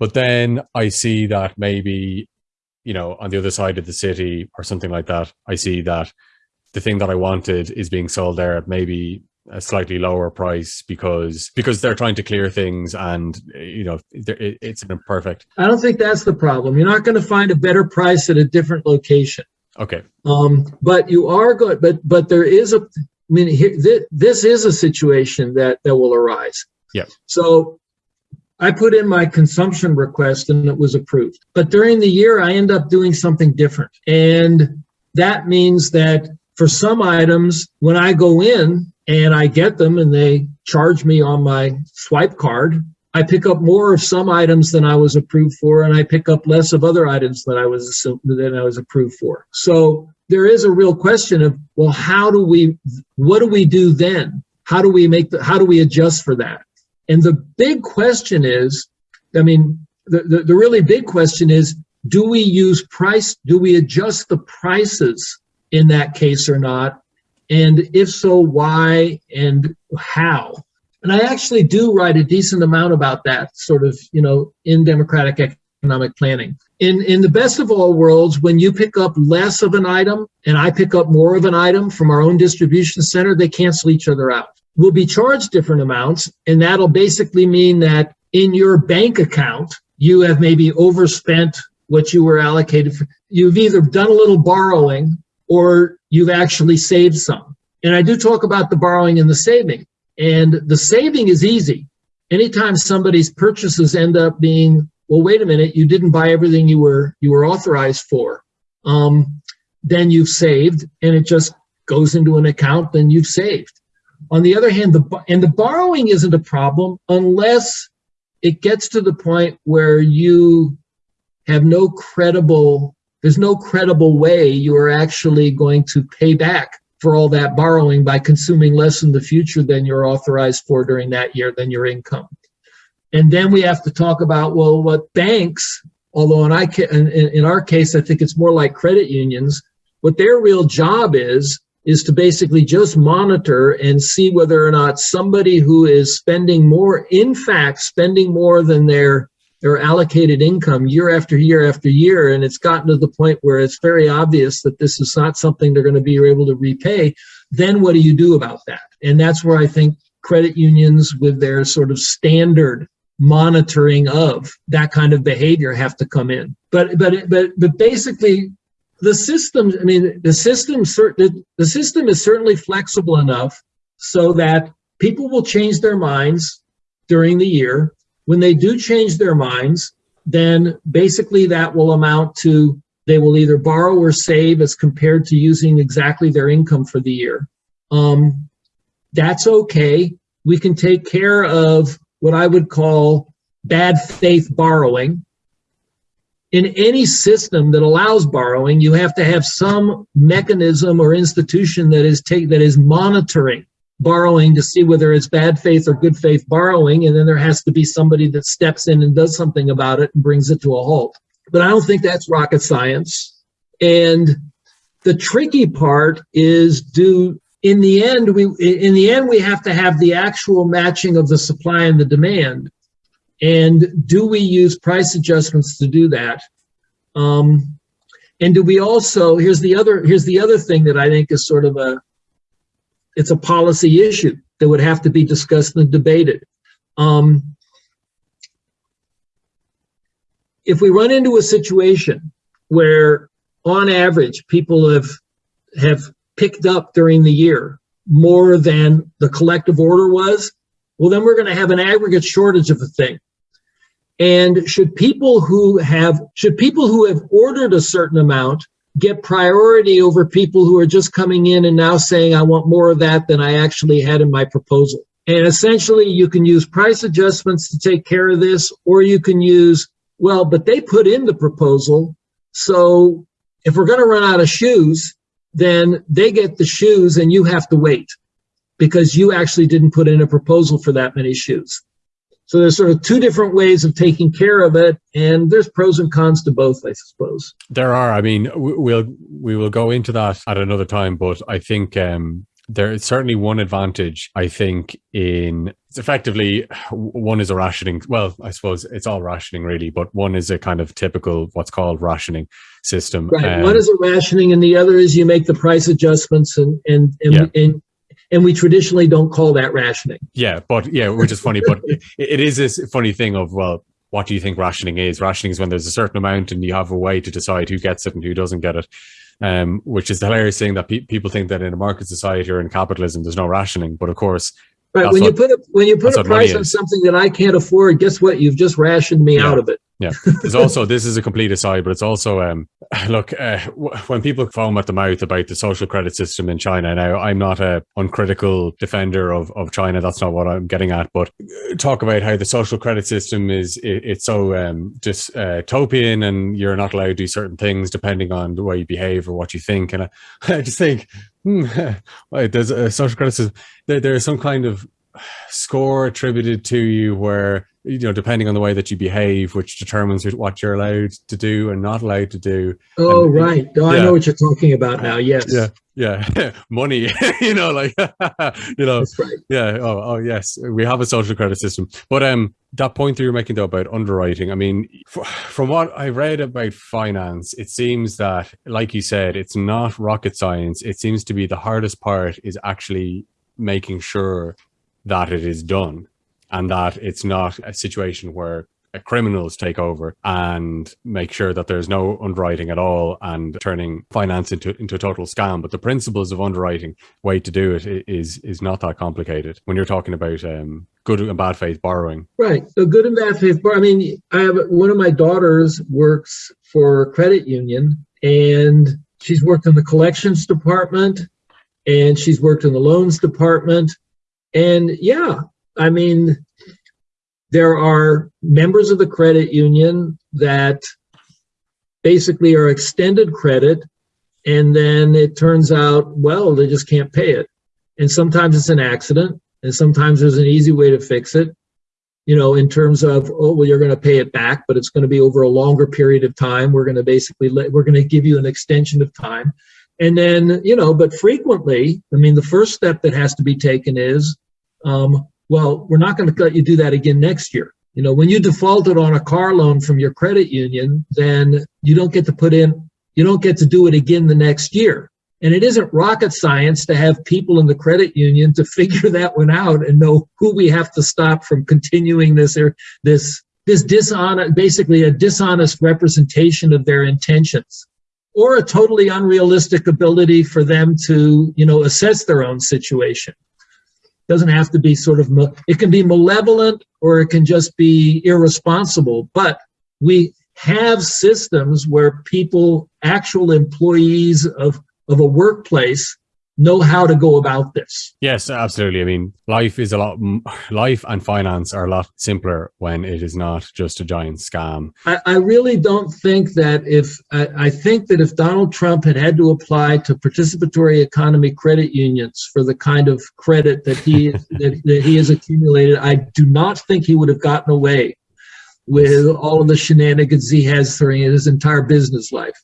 but then I see that maybe, you know, on the other side of the city or something like that, I see that the thing that I wanted is being sold there at maybe a slightly lower price because because they're trying to clear things and you know it's imperfect i don't think that's the problem. You're not going to find a better price at a different location. Okay. Um but you are good but but there is a i mean here, th this is a situation that that will arise. Yeah. So i put in my consumption request and it was approved. But during the year i end up doing something different. And that means that for some items when i go in and I get them and they charge me on my swipe card. I pick up more of some items than I was approved for, and I pick up less of other items than I was than I was approved for. So there is a real question of well, how do we, what do we do then? How do we make the, how do we adjust for that? And the big question is, I mean, the, the, the really big question is, do we use price? Do we adjust the prices in that case or not? And if so, why and how? And I actually do write a decent amount about that sort of, you know, in democratic economic planning. In, in the best of all worlds, when you pick up less of an item and I pick up more of an item from our own distribution center, they cancel each other out. We'll be charged different amounts, and that'll basically mean that in your bank account, you have maybe overspent what you were allocated for. You've either done a little borrowing or you've actually saved some. And I do talk about the borrowing and the saving. And the saving is easy. Anytime somebody's purchases end up being, well, wait a minute, you didn't buy everything you were you were authorized for, um, then you've saved, and it just goes into an account. Then you've saved. On the other hand, the and the borrowing isn't a problem unless it gets to the point where you have no credible there's no credible way you are actually going to pay back for all that borrowing by consuming less in the future than you're authorized for during that year than your income. And then we have to talk about, well, what banks, although in, I, in, in our case, I think it's more like credit unions, what their real job is, is to basically just monitor and see whether or not somebody who is spending more, in fact, spending more than their their allocated income year after year after year, and it's gotten to the point where it's very obvious that this is not something they're going to be able to repay, then what do you do about that? And that's where I think credit unions with their sort of standard monitoring of that kind of behavior have to come in. But but but but basically, the system. I mean, the system. The system is certainly flexible enough so that people will change their minds during the year. When they do change their minds, then basically that will amount to they will either borrow or save as compared to using exactly their income for the year. Um, that's okay. We can take care of what I would call bad faith borrowing. In any system that allows borrowing, you have to have some mechanism or institution that is take that is monitoring borrowing to see whether it's bad faith or good faith borrowing, and then there has to be somebody that steps in and does something about it and brings it to a halt. But I don't think that's rocket science. And the tricky part is do in the end we in the end we have to have the actual matching of the supply and the demand. And do we use price adjustments to do that? Um, and do we also here's the other here's the other thing that I think is sort of a it's a policy issue that would have to be discussed and debated. Um, if we run into a situation where on average people have have picked up during the year more than the collective order was, well then we're going to have an aggregate shortage of a thing. And should people who have should people who have ordered a certain amount get priority over people who are just coming in and now saying, I want more of that than I actually had in my proposal. And essentially, you can use price adjustments to take care of this, or you can use, well, but they put in the proposal. So if we're going to run out of shoes, then they get the shoes and you have to wait because you actually didn't put in a proposal for that many shoes. So there's sort of two different ways of taking care of it, and there's pros and cons to both, I suppose. There are. I mean, we'll we will go into that at another time, but I think um, there is certainly one advantage. I think in it's effectively one is a rationing. Well, I suppose it's all rationing really, but one is a kind of typical what's called rationing system. Right. Um, one is a rationing, and the other is you make the price adjustments and and and, yeah. and and we traditionally don't call that rationing. Yeah, but yeah, which is funny, but it, it is this funny thing of well, what do you think rationing is? Rationing is when there's a certain amount and you have a way to decide who gets it and who doesn't get it. Um, which is the hilarious thing that pe people think that in a market society or in capitalism there's no rationing, but of course. Right. When what, you put a when you put a price on something that I can't afford, guess what? You've just rationed me yeah. out of it. Yeah. There's also this is a complete aside, but it's also um look uh, when people foam at the mouth about the social credit system in China. Now I'm not a uncritical defender of of China. That's not what I'm getting at. But uh, talk about how the social credit system is it, it's so um dystopian, uh, and you're not allowed to do certain things depending on the way you behave or what you think. And I, I just think hmm, wait, there's a social credit system. There, there's some kind of score attributed to you where you know depending on the way that you behave which determines what you're allowed to do and not allowed to do. Oh and, right. Oh, yeah. i know what you're talking about now. Yes. Yeah. Yeah money you know like you know. Right. yeah. Oh, oh yes. We have a social credit system. But um that point that you're making though about underwriting i mean from what i read about finance it seems that like you said it's not rocket science. It seems to be the hardest part is actually making sure that it is done and that it's not a situation where criminals take over and make sure that there's no underwriting at all and turning finance into into a total scam. But the principles of underwriting way to do it is is not that complicated when you're talking about um, good and bad faith borrowing. Right. So good and bad faith i mean i have one of my daughters works for credit union and she's worked in the collections department and she's worked in the loans department and yeah, I mean, there are members of the credit union that basically are extended credit and then it turns out, well, they just can't pay it. And sometimes it's an accident and sometimes there's an easy way to fix it. You know, in terms of, oh, well, you're going to pay it back, but it's going to be over a longer period of time. We're going to basically let, we're going to give you an extension of time. And then, you know, but frequently, I mean, the first step that has to be taken is um, well, we're not going to let you do that again next year. You know, when you defaulted on a car loan from your credit union, then you don't get to put in, you don't get to do it again the next year. And it isn't rocket science to have people in the credit union to figure that one out and know who we have to stop from continuing this or this this dishonest, basically a dishonest representation of their intentions or a totally unrealistic ability for them to, you know, assess their own situation. Doesn't have to be sort of, it can be malevolent or it can just be irresponsible, but we have systems where people, actual employees of, of a workplace know how to go about this. Yes, absolutely. I mean, life is a lot, life and finance are a lot simpler when it is not just a giant scam. I, I really don't think that if, I, I, think that if Donald Trump had had to apply to participatory economy credit unions for the kind of credit that he, that, that he has accumulated, I do not think he would have gotten away with all of the shenanigans he has during his entire business life.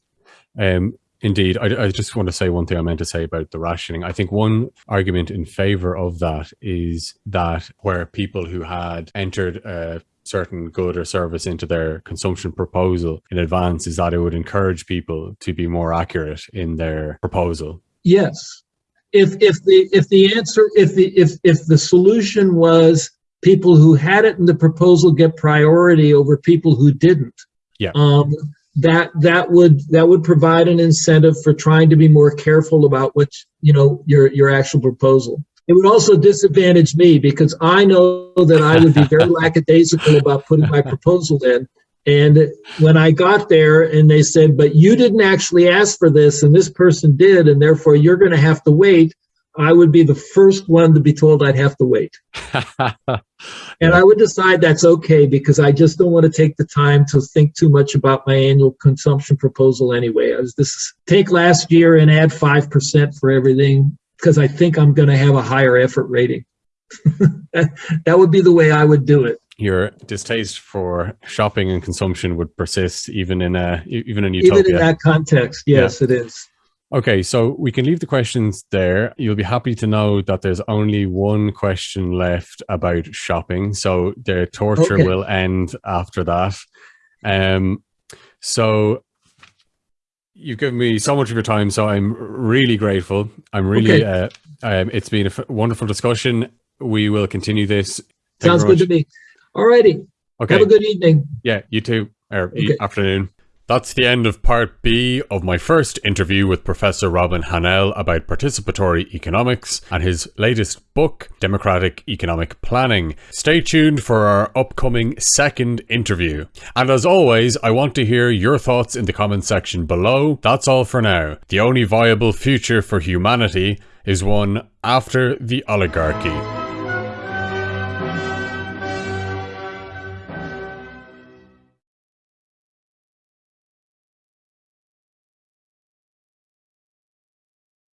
Um, Indeed. I, I, just want to say one thing I meant to say about the rationing. I think one argument in favor of that is that where people who had entered a certain good or service into their consumption proposal in advance is that it would encourage people to be more accurate in their proposal. Yes. If, if the if the answer if the if if the solution was people who had it in the proposal get priority over people who didn't yeah um, that that would that would provide an incentive for trying to be more careful about what you know your your actual proposal. It would also disadvantage me because I know that I would be very lackadaisical about putting my proposal in. And when I got there and they said, but you didn't actually ask for this and this person did, and therefore you're going to have to wait, I would be the first one to be told I'd have to wait. and I would decide that's okay because I just don't want to take the time to think too much about my annual consumption proposal anyway. I was this take last year and add 5% for everything because I think I'm going to have a higher effort rating. that would be the way I would do it. Your distaste for shopping and consumption would persist even in a even in utopia. Even in that context, yes, yeah. it is. Okay, so we can leave the questions there. You'll be happy to know that there's only one question left about shopping. So the torture okay. will end after that. Um, so you've given me so much of your time, so I'm really grateful. I'm really, okay. uh, um, it's been a wonderful discussion. We will continue this. Thank Sounds good to me. All righty. Okay. Have a good evening. Yeah, you too. Or okay. afternoon. That's the end of part B of my first interview with Professor Robin Hahnel about participatory economics and his latest book, Democratic Economic Planning. Stay tuned for our upcoming second interview. And as always, I want to hear your thoughts in the comment section below. That's all for now. The only viable future for humanity is one after the oligarchy.